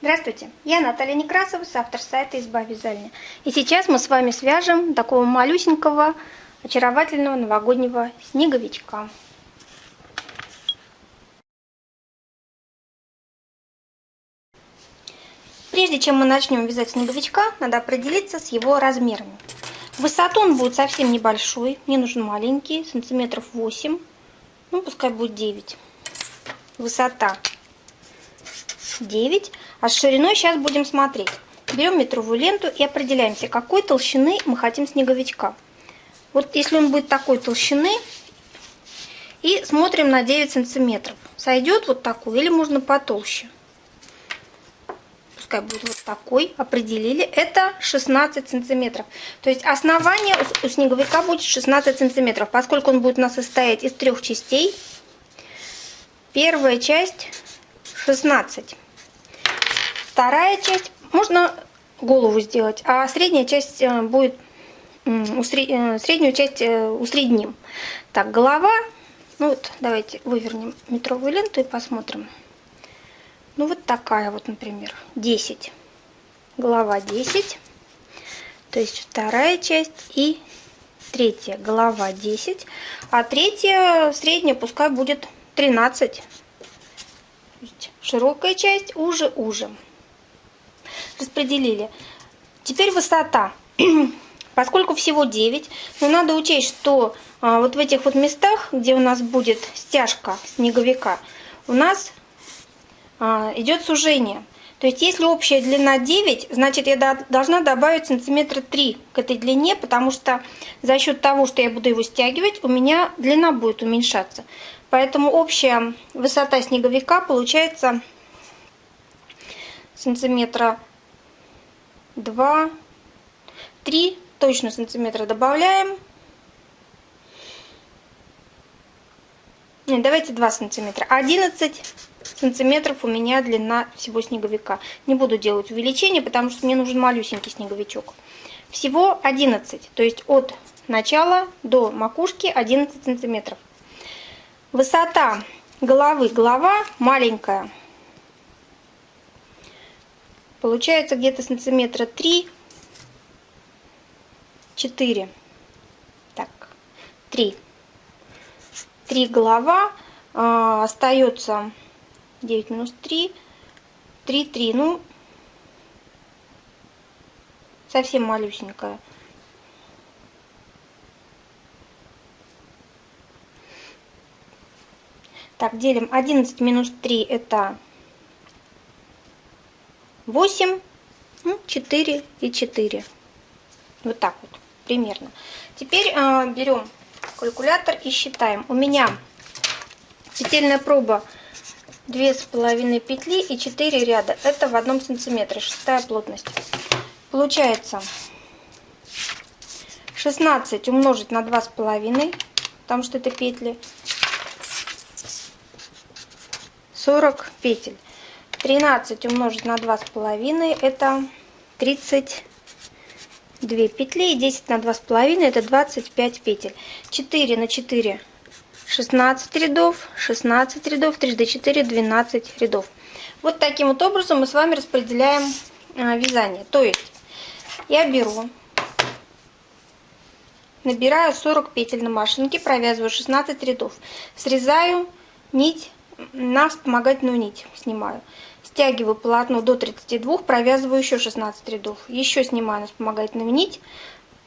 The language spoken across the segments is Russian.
Здравствуйте, я Наталья Некрасова, автор сайта «Изба вязальня». И сейчас мы с вами свяжем такого малюсенького, очаровательного новогоднего снеговичка. Прежде чем мы начнем вязать снеговичка, надо определиться с его размерами. Высоту он будет совсем небольшой, мне нужен маленький, сантиметров 8, ну пускай будет 9. Высота 9. А с шириной сейчас будем смотреть. Берем метровую ленту и определяемся, какой толщины мы хотим снеговичка. Вот если он будет такой толщины, и смотрим на 9 сантиметров. Сойдет вот такой или можно потолще? Пускай будет вот такой. Определили. Это 16 сантиметров. То есть основание у снеговика будет 16 сантиметров, поскольку он будет у нас состоять из трех частей. Первая часть 16. Вторая часть, можно голову сделать, а средняя часть э, будет, э, среднюю часть э, усредним. Так, голова, ну вот давайте вывернем метровую ленту и посмотрим. Ну вот такая вот, например, 10. Голова 10. То есть вторая часть и третья голова 10. А третья средняя пускай будет 13. Широкая часть уже-уже распределили. Теперь высота. Поскольку всего 9, но надо учесть, что а, вот в этих вот местах, где у нас будет стяжка снеговика, у нас а, идет сужение. То есть если общая длина 9, значит я должна добавить сантиметра 3 к этой длине, потому что за счет того, что я буду его стягивать, у меня длина будет уменьшаться. Поэтому общая высота снеговика получается сантиметра 2, 3 точно сантиметра добавляем. Нет, давайте 2 сантиметра. 11 сантиметров у меня длина всего снеговика. Не буду делать увеличение, потому что мне нужен малюсенький снеговичок. Всего 11, то есть от начала до макушки 11 сантиметров. Высота головы, голова маленькая, Получается где-то сантиметра 3, 4. Так, 3. 3 голова. А, остается 9 минус 3. 3, 3. Ну, совсем малюсенькая. Так, делим 11 минус 3 это 8, 4 и 4. Вот так вот примерно. Теперь э, берем калькулятор и считаем. У меня петельная проба две с половиной петли и 4 ряда. Это в одном сантиметре, шестая плотность. Получается 16 умножить на два с половиной, потому что это петли, 40 петель. 13 умножить на 2,5 это 32 петли. И 10 на 2,5 это 25 петель. 4 на 4 16 рядов, 16 рядов, 3 до 4 12 рядов. Вот таким вот образом мы с вами распределяем а, вязание. То есть я беру, набираю 40 петель на машинке, провязываю 16 рядов, срезаю нить на вспомогательную нить, снимаю. Стягиваю полотно до 32, провязываю еще 16 рядов. Еще снимаю на вспомогательную нить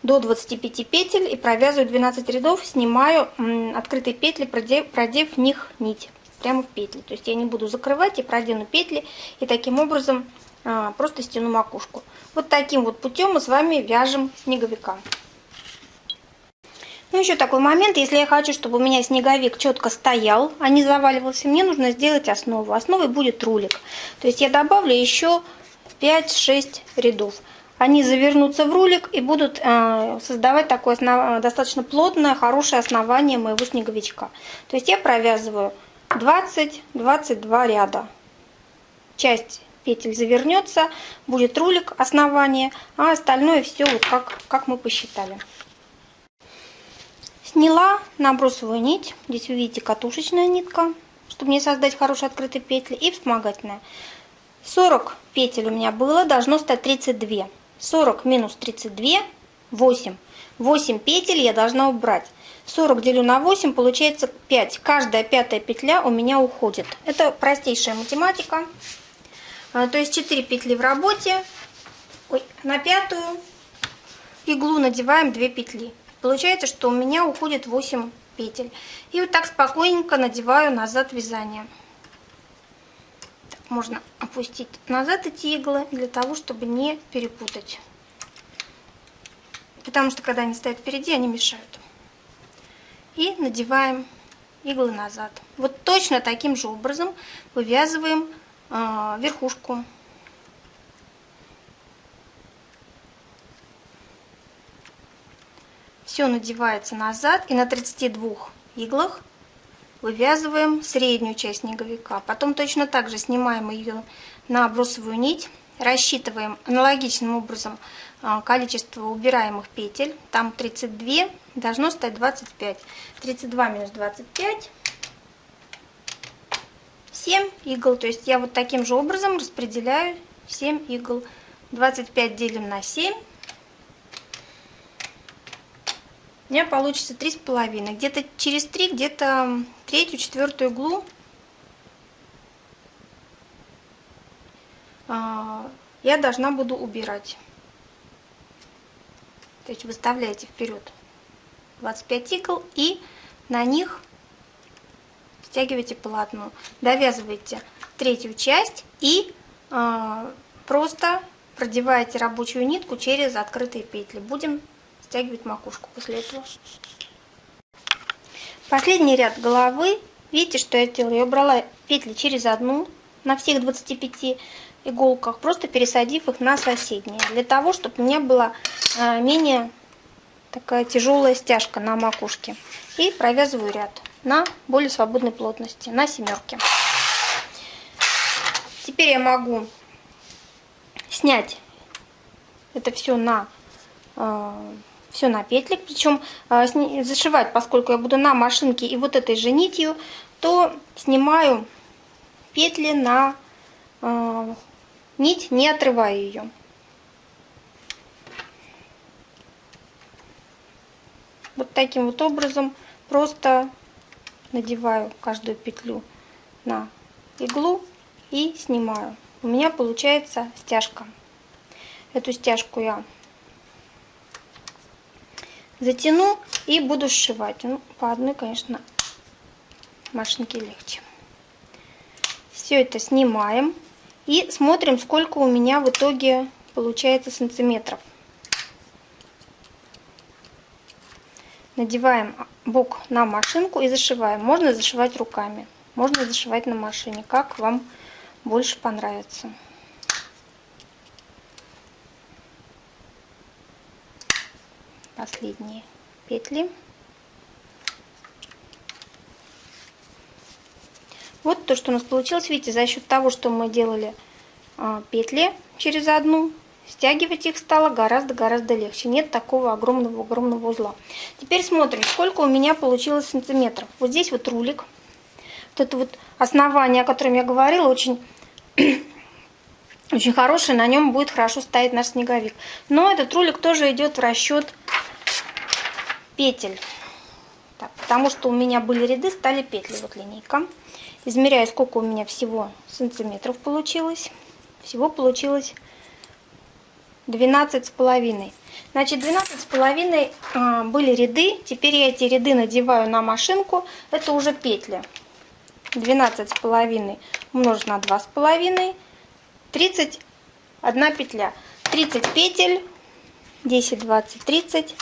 до 25 петель и провязываю 12 рядов, снимаю открытые петли, продев, продев в них нить прямо в петли. То есть я не буду закрывать и продену петли и таким образом а, просто стяну макушку. Вот таким вот путем мы с вами вяжем снеговика. Ну, еще такой момент, если я хочу, чтобы у меня снеговик четко стоял, а не заваливался, мне нужно сделать основу. Основой будет рулик. То есть я добавлю еще 5-6 рядов. Они завернутся в рулик и будут э, создавать такое основ... достаточно плотное, хорошее основание моего снеговичка. То есть я провязываю 20-22 ряда. Часть петель завернется, будет рулик, основание, а остальное все вот как, как мы посчитали. Сняла набросовую нить. Здесь вы видите катушечная нитка, чтобы не создать хорошие открытые петли. И вспомогательная. 40 петель у меня было, должно стать 32. 40 минус 32, 8. 8 петель я должна убрать. 40 делю на 8, получается 5. Каждая пятая петля у меня уходит. Это простейшая математика. А, то есть 4 петли в работе. Ой, на пятую иглу надеваем 2 петли. Получается, что у меня уходит 8 петель. И вот так спокойненько надеваю назад вязание. Так, можно опустить назад эти иглы для того, чтобы не перепутать. Потому что когда они стоят впереди, они мешают. И надеваем иглы назад. Вот точно таким же образом вывязываем э, верхушку Все надевается назад и на 32 иглах вывязываем среднюю часть снеговика. Потом точно так же снимаем ее на бросовую нить, рассчитываем аналогичным образом а, количество убираемых петель. Там 32, должно стать 25. 32 минус 25, 7 игл. То есть я вот таким же образом распределяю 7 игл. 25 делим на 7 у меня получится три с половиной. Где-то через три, где-то третью, четвертую иглу а, я должна буду убирать. То есть выставляете вперед 25 игл и на них стягиваете полотно. Довязываете третью часть и э, просто продеваете рабочую нитку через открытые петли. Будем стягивать макушку после этого. Последний ряд головы. Видите, что я сделала? Я убрала петли через одну на всех 25 иголках, просто пересадив их на соседние, для того, чтобы у меня была а, менее такая тяжелая стяжка на макушке. И провязываю ряд на более свободной плотности, на семерке. Теперь я могу снять это все на а, все на петли, причем а, зашивать, поскольку я буду на машинке и вот этой же нитью, то снимаю петли на э, нить, не отрывая ее. Вот таким вот образом просто надеваю каждую петлю на иглу и снимаю. У меня получается стяжка. Эту стяжку я затяну и буду сшивать. Ну, по одной, конечно, машинке легче. Все это снимаем и смотрим, сколько у меня в итоге получается сантиметров. Надеваем бок на машинку и зашиваем. Можно зашивать руками, можно зашивать на машине, как вам больше понравится. Последние петли. Вот то, что у нас получилось. Видите, за счет того, что мы делали а, петли через одну, стягивать их стало гораздо-гораздо легче. Нет такого огромного-огромного узла. Теперь смотрим, сколько у меня получилось сантиметров. Вот здесь вот рулик. Вот это вот основание, о котором я говорила, очень очень хороший, на нем будет хорошо стоять наш снеговик. Но этот рулик тоже идет в расчет петель. Так, потому что у меня были ряды, стали петли. Вот линейка. Измеряю, сколько у меня всего сантиметров получилось. Всего получилось 12 с половиной. Значит, 12 с половиной а, были ряды. Теперь я эти ряды надеваю на машинку. Это уже петли. 12 с половиной умножить на 2 с половиной. 31 петля. 30 петель. 10, 20, 30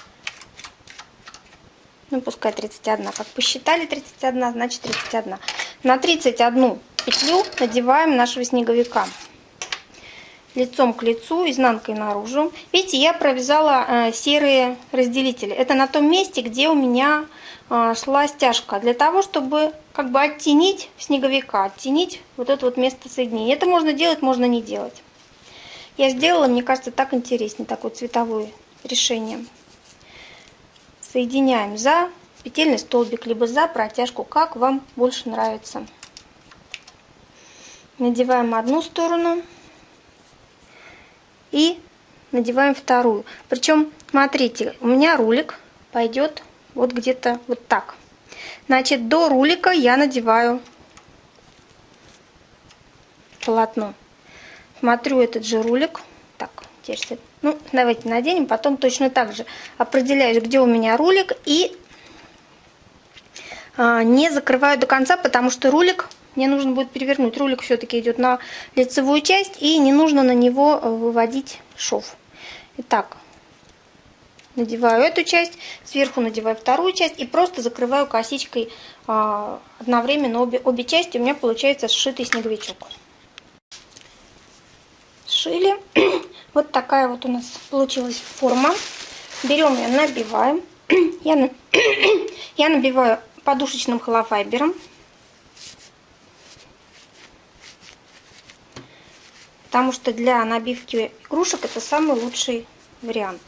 ну пускай 31, как посчитали 31, значит 31. На 31 петлю надеваем нашего снеговика лицом к лицу, изнанкой наружу. Видите, я провязала э, серые разделители. Это на том месте, где у меня э, шла стяжка, для того, чтобы как бы оттенить снеговика, оттенить вот это вот место соединения. Это можно делать, можно не делать. Я сделала, мне кажется, так интереснее, такое цветовое решение соединяем за петельный столбик, либо за протяжку, как вам больше нравится. надеваем одну сторону и надеваем вторую. Причем, смотрите, у меня рулик пойдет вот где-то вот так. Значит, до рулика я надеваю полотно. Смотрю этот же рулик. Теперь, ну, давайте наденем, потом точно так же определяюсь, где у меня рулик и а, не закрываю до конца, потому что рулик мне нужно будет перевернуть. Рулик все-таки идет на лицевую часть и не нужно на него э, выводить шов. Итак, надеваю эту часть, сверху надеваю вторую часть и просто закрываю косичкой а, одновременно обе, обе части. У меня получается сшитый снеговичок. Сшили. Вот такая вот у нас получилась форма. Берем ее, набиваем. Я, я набиваю подушечным холофайбером. Потому что для набивки игрушек это самый лучший вариант.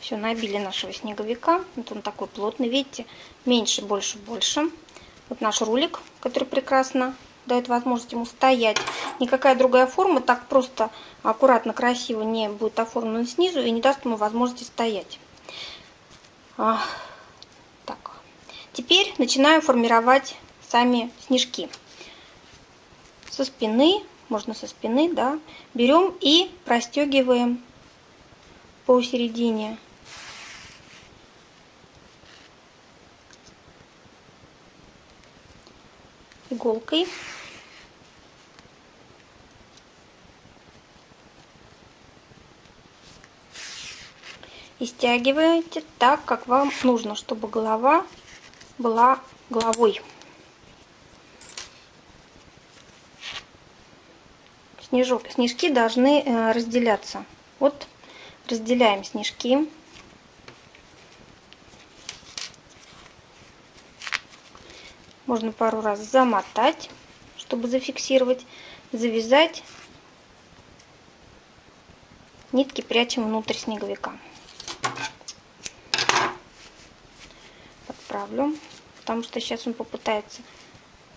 Все, набили нашего снеговика. Вот он такой плотный, видите, меньше, больше, больше. Вот наш рулик, который прекрасно дает возможность ему стоять. Никакая другая форма так просто, аккуратно, красиво не будет оформлена снизу и не даст ему возможности стоять. А, так. Теперь начинаю формировать сами снежки. Со спины, можно со спины, да, берем и простегиваем посередине иголкой. И стягиваете так, как вам нужно, чтобы голова была головой. Снежок, снежки должны э, разделяться. Вот разделяем снежки. Можно пару раз замотать, чтобы зафиксировать, завязать. Нитки прячем внутрь снеговика. Подправлю, потому что сейчас он попытается.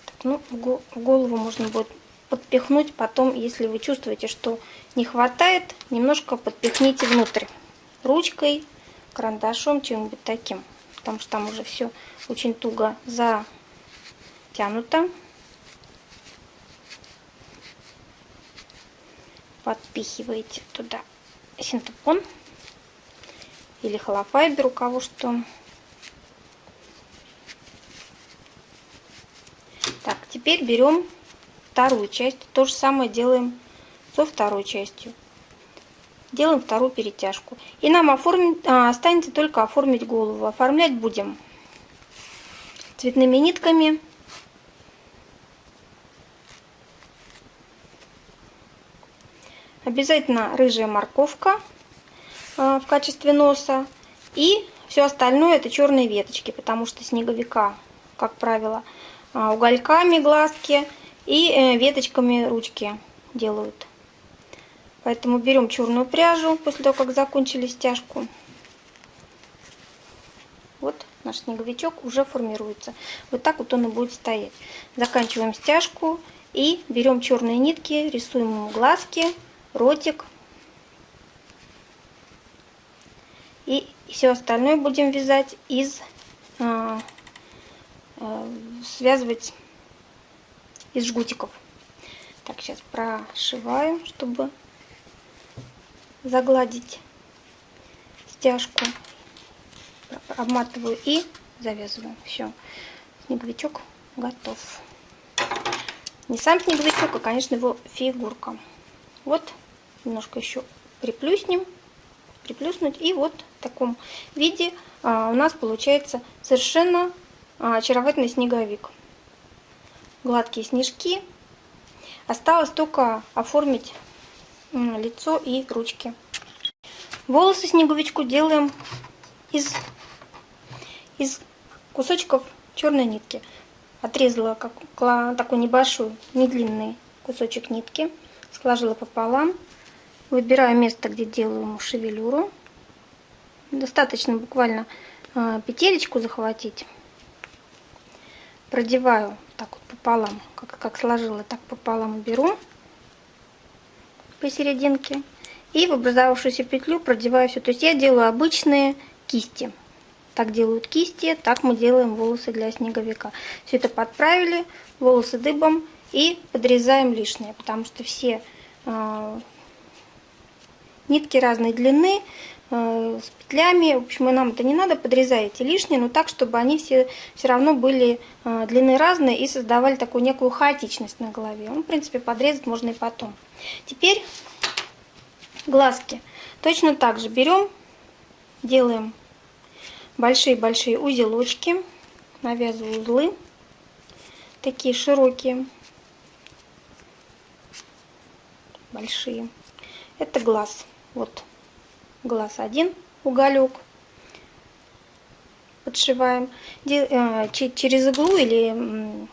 Так, ну, в голову можно будет подпихнуть потом, если вы чувствуете, что не хватает, немножко подпихните внутрь. Ручкой, карандашом, чем-нибудь таким. Потому что там уже все очень туго за натянуто. Подпихиваете туда синтепон или холофайбер, у кого что. Так, теперь берем вторую часть. То же самое делаем со второй частью. Делаем вторую перетяжку. И нам оформить, а, останется только оформить голову. Оформлять будем цветными нитками Обязательно рыжая морковка а, в качестве носа. И все остальное это черные веточки, потому что снеговика, как правило, а, угольками глазки и э, веточками ручки делают. Поэтому берем черную пряжу после того, как закончили стяжку. Вот наш снеговичок уже формируется. Вот так вот он и будет стоять. Заканчиваем стяжку и берем черные нитки, рисуем ему глазки ротик. И все остальное будем вязать из, а, а, связывать из жгутиков. Так, сейчас прошиваю, чтобы загладить стяжку. Обматываю и завязываю. Все, снеговичок готов. Не сам снеговичок, а, конечно, его фигурка. Вот немножко еще приплюснем, приплюснуть. И вот в таком виде а, у нас получается совершенно а, очаровательный снеговик. Гладкие снежки. Осталось только оформить лицо и ручки. Волосы снеговичку делаем из, из кусочков черной нитки. Отрезала как, такой небольшой, не длинный кусочек нитки, сложила пополам Выбираю место, где делаю шевелюру. Достаточно буквально а, петелечку захватить. продеваю так вот пополам, как, как сложила, так пополам беру посерединке и в образовавшуюся петлю продеваю все. То есть я делаю обычные кисти. Так делают кисти, так мы делаем волосы для снеговика. Все это подправили, волосы дыбом и подрезаем лишнее, потому что все э, нитки разной длины, э, с петлями, в общем, нам это не надо, подрезаете лишнее, но так, чтобы они все, все равно были э, длины разные и создавали такую некую хаотичность на голове. Ну, в принципе, подрезать можно и потом. Теперь глазки. Точно так же берем, делаем большие-большие узелочки, навязываю узлы, такие широкие, большие. Это глаз. Вот глаз один, уголек. Подшиваем э, через иглу или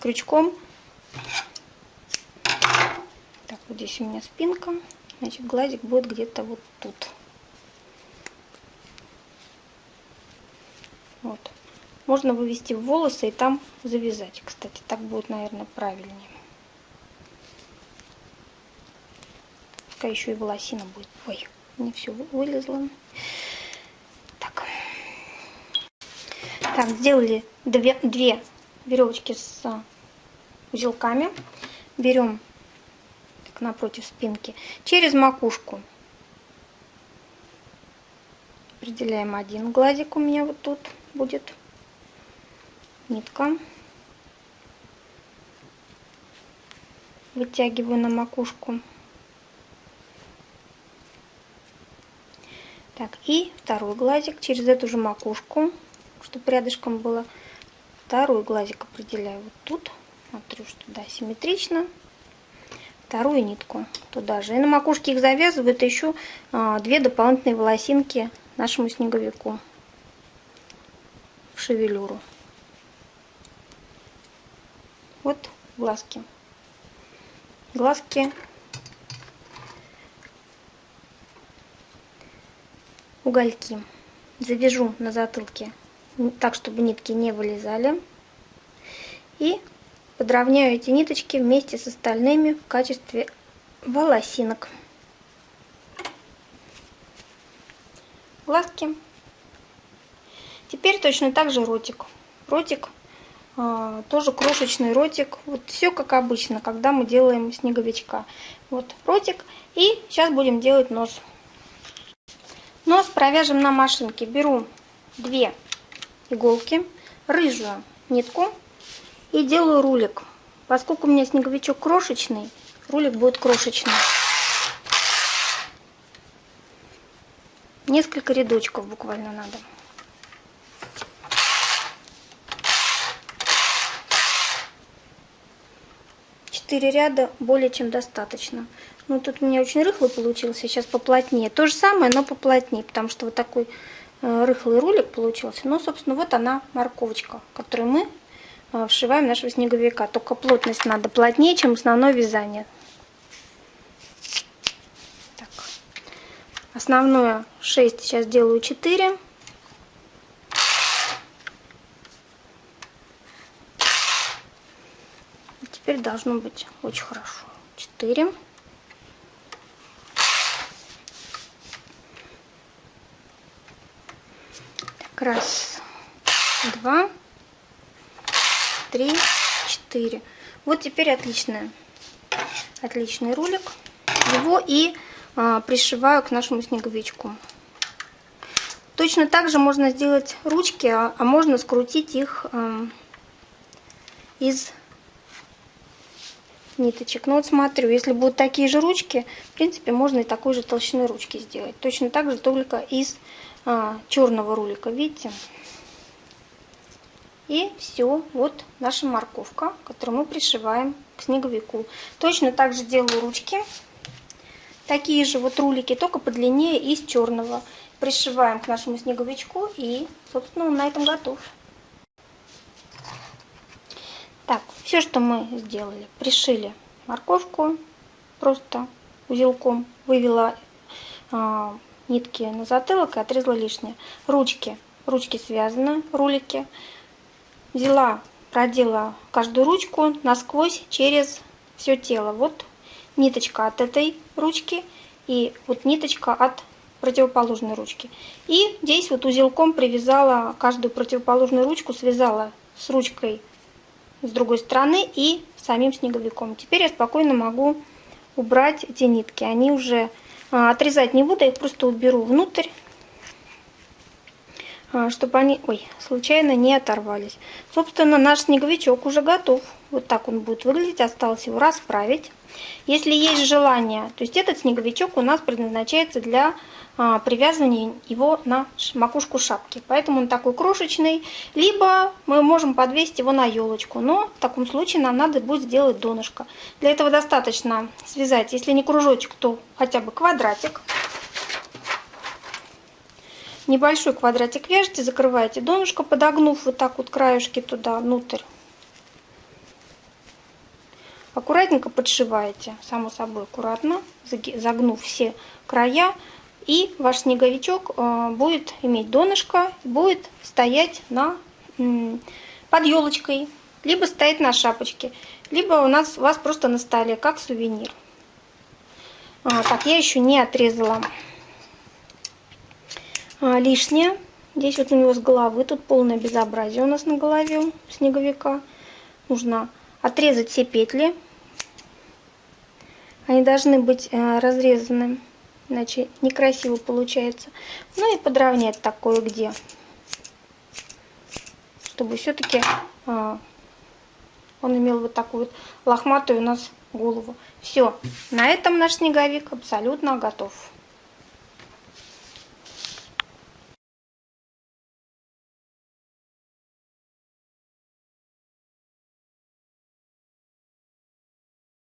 крючком. Так, вот здесь у меня спинка. Значит, глазик будет где-то вот тут. Вот. Можно вывести в волосы и там завязать. Кстати, так будет, наверное, правильнее. Пускай еще и волосина будет. Ой, не все вылезло. Так. Так, сделали две, две веревочки с узелками. Берем так, напротив спинки. Через макушку определяем один глазик у меня вот тут будет нитка. Вытягиваю на макушку. Так, и второй глазик через эту же макушку, чтобы рядышком было. Второй глазик определяю вот тут. Смотрю, что да, симметрично. Вторую нитку туда же. И на макушке их завязывают еще а, две дополнительные волосинки нашему снеговику в шевелюру. Вот глазки. Глазки угольки. Завяжу на затылке так, чтобы нитки не вылезали. И подровняю эти ниточки вместе с остальными в качестве волосинок. Глазки. Теперь точно так же ротик. Ротик а, тоже крошечный ротик. Вот все как обычно, когда мы делаем снеговичка. Вот ротик. И сейчас будем делать нос. Нос провяжем на машинке. Беру две иголки, рыжую нитку и делаю рулик. Поскольку у меня снеговичок крошечный, рулик будет крошечный. Несколько рядочков буквально надо. Четыре ряда более чем достаточно. Ну, тут у меня очень рыхлый получился, сейчас поплотнее. То же самое, но поплотнее, потому что вот такой э, рыхлый рулик получился. Ну, собственно, вот она морковочка, которую мы э, вшиваем нашего снеговика. Только плотность надо плотнее, чем основное вязание. Так. Основное 6, сейчас делаю 4. теперь должно быть очень хорошо. 4. Раз, два, три, четыре. Вот теперь отличная, отличный рулик. Его и а, пришиваю к нашему снеговичку. Точно так же можно сделать ручки, а, а можно скрутить их а, из ниточек. Ну вот смотрю, если будут такие же ручки, в принципе, можно и такой же толщины ручки сделать. Точно так же, только из а, черного рулика, видите? И все, вот наша морковка, которую мы пришиваем к снеговику. Точно так же делаю ручки. Такие же вот рулики, только подлиннее из черного. Пришиваем к нашему снеговичку и, собственно, он на этом готов. Так, все, что мы сделали, пришили морковку просто узелком, вывела а, нитки на затылок и отрезала лишнее. Ручки, ручки связаны, рулики. Взяла продела каждую ручку насквозь через все тело. Вот ниточка от этой ручки и вот ниточка от противоположной ручки. И здесь вот узелком привязала каждую противоположную ручку, связала с ручкой с другой стороны и самим снеговиком. Теперь я спокойно могу убрать эти нитки. Они уже отрезать не буду, я их просто уберу внутрь, а, чтобы они, ой, случайно не оторвались. Собственно, наш снеговичок уже готов. Вот так он будет выглядеть. Осталось его расправить. Если есть желание, то есть этот снеговичок у нас предназначается для а, привязывания его на макушку шапки. Поэтому он такой крошечный. Либо мы можем подвесить его на елочку. Но в таком случае нам надо будет сделать донышко. Для этого достаточно связать, если не кружочек, то хотя бы квадратик. Небольшой квадратик вяжете, закрываете донышко, подогнув вот так вот краешки туда внутрь. Аккуратненько подшиваете, само собой аккуратно, загнув все края. И ваш снеговичок э, будет иметь донышко, будет стоять на, под елочкой, либо стоять на шапочке, либо у нас у вас просто на столе, как сувенир. А, так, я еще не отрезала а, лишнее. Здесь вот у него с головы, тут полное безобразие у нас на голове снеговика. Нужно отрезать все петли. Они должны быть э, разрезаны, иначе некрасиво получается. Ну и подровнять такое где, чтобы все-таки а, он имел вот такую вот лохматую у нас голову. Все, на этом наш снеговик абсолютно готов.